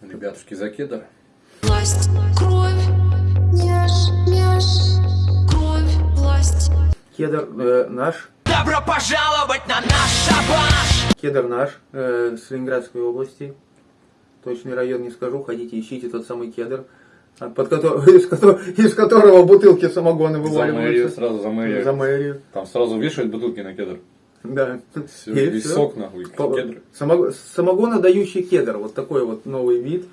Ребятушки, за кедр. Власть, кровь, мяш, мяш, кровь, власть. Кедр э, наш. Добро пожаловать на наш шабаш! Кедр наш э, с Ленинградской области. Точный район не скажу. Ходите, ищите тот самый кедр, а, под кото- из, кото- из которого бутылки самогона За мэрию, вываливаются. сразу за мэрию. За мэрию. Там сразу вешают бутылки на кедр. Да. Все, И всё. сок нахуй, По- кедр. самого- Самогонодающий кедр. Вот такой вот новый вид.